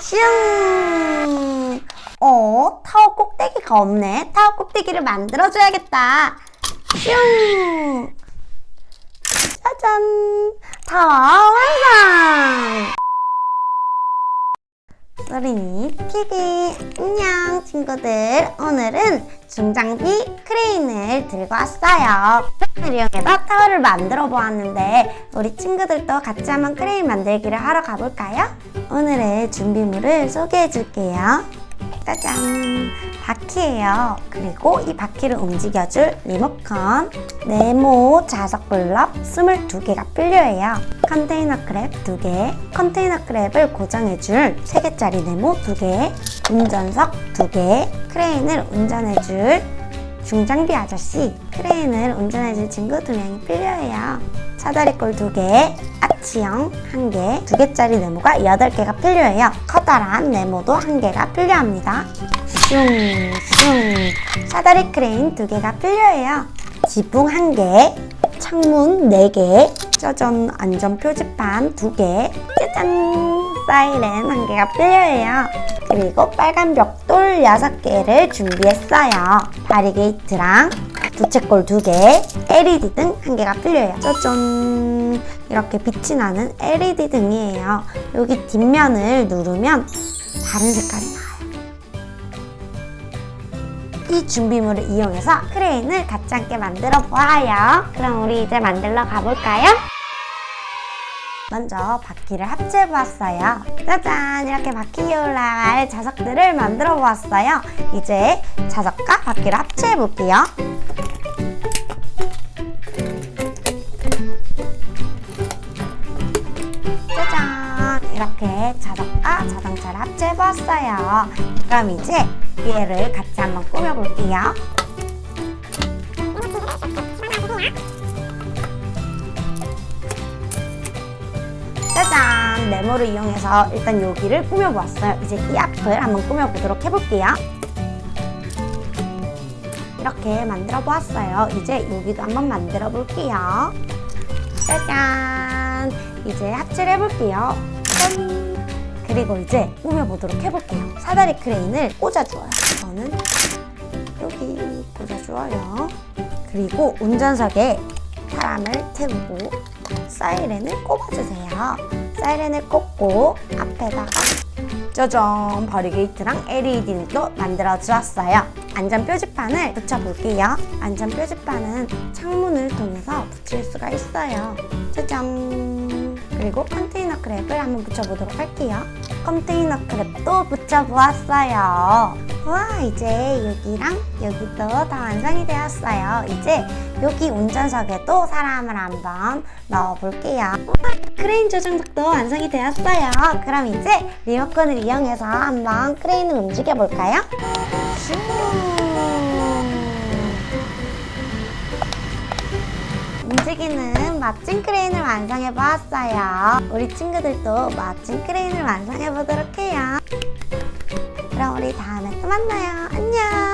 슝! 어, 타워 꼭대기가 없네. 타워 꼭대기를 만들어줘야겠다. 슝! 짜잔! 타워 완성! 소린이 TV 안녕 친구들 오늘은 중장비 크레인을 들고 왔어요 크레인을 이용해서 타워를 만들어 보았는데 우리 친구들도 같이 한번 크레인 만들기를 하러 가볼까요? 오늘의 준비물을 소개해 줄게요. 짜잔. 바퀴예요. 그리고 이 바퀴를 움직여줄 리모컨. 네모 자석 블럭 22개가 필요해요. 컨테이너 크랩 2개. 컨테이너 크랩을 고정해줄 3개짜리 네모 2개. 운전석 2개. 크레인을 운전해줄 중장비 아저씨. 크레인을 운전해줄 친구 2명이 필요해요 사다리 꼴 2개 아치형 1개 2개짜리 네모가 8개가 필요해요. 커다란 네모도 1개가 필요합니다. 슝슝. 사다리 크레인 2개가 필요해요. 지붕 1개 창문 4개 짜잔 안전 표지판 2개 짜잔. 사이렌 1개가 필요해요. 그리고 빨간 벽돌 6개를 준비했어요. 바리게이트랑 부채꼴 2개 LED 등 1개가 필요해요 짜잔 이렇게 빛이 나는 LED 등이에요 여기 뒷면을 누르면 다른 색깔이 나와요 이 준비물을 이용해서 크레인을 함께 만들어 보아요. 그럼 우리 이제 만들러 가볼까요? 먼저 바퀴를 합체해 보았어요. 짜잔! 이렇게 바퀴에 올라갈 자석들을 만들어 보았어요. 이제 자석과 바퀴를 합체해 볼게요. 이렇게 자석과 자동차를 합체해 보았어요. 그럼 이제 얘를 같이 한번 꾸며볼게요. 짜잔! 네모를 이용해서 일단 여기를 꾸며보았어요. 이제 이 앞을 한번 꾸며보도록 해볼게요. 이렇게 만들어 보았어요. 이제 여기도 한번 만들어 볼게요. 짜잔! 이제 합체를 해볼게요. 짠! 그리고 이제 꾸며보도록 해볼게요. 사다리 크레인을 꽂아주어요. 저는 여기 꽂아주어요. 그리고 운전석에 사람을 태우고 사이렌을 꼽아주세요. 사이렌을 꽂고 앞에다가 짜잔 바리게이트랑 LED도 만들어 주었어요. 안전 표지판을 붙여볼게요. 안전 표지판은 창문을 통해서 붙일 수가 있어요. 짜잔 그리고 컨테이너 grab을 한번 붙여보도록 할게요. 컨테이너 grab도 붙여보았어요. 와 이제 여기랑 여기도 다 완성이 되었어요. 이제 여기 운전석에도 사람을 한번 넣어볼게요. 와, 크레인 조정석도 완성이 되었어요. 그럼 이제 리모컨을 이용해서 한번 크레인을 움직여볼까요? 슝. 움직이는 멋진 크레인을 완성해 보았어요. 우리 친구들도 멋진 크레인을 완성해 보도록 해요. 그럼 우리 다음에 또 만나요. 안녕!